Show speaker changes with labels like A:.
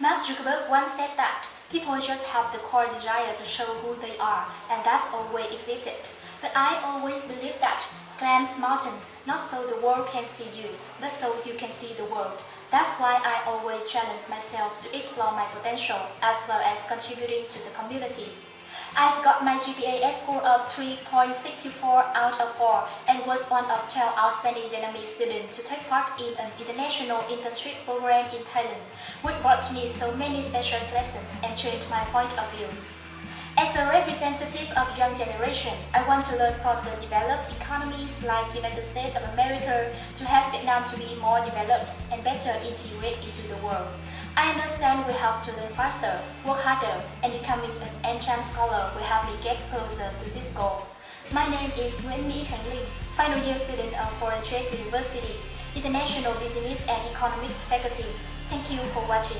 A: Mark Zuckerberg once said that people just have the core desire to show who they are, and that's always existed. But I always believe that climb mountains not so the world can see you, but so you can see the world. That's why I always challenge myself to explore my potential as well as contributing to the community. I've got my GPA score of 3.64 out of 4 and was one of 12 outstanding Vietnamese students to take part in an international internship program in Thailand, which brought me so many special lessons and changed my point of view. As a representative of young generation, I want to learn from the developed economies like United States of America to help Vietnam to be more developed and better integrate into the world. I understand we have to learn faster, work harder, and becoming an ancient scholar will help me get closer to this goal. My name is Nguyen My Khánh Linh, final year student of Foreign Trade University, International Business and Economics faculty. Thank you for watching.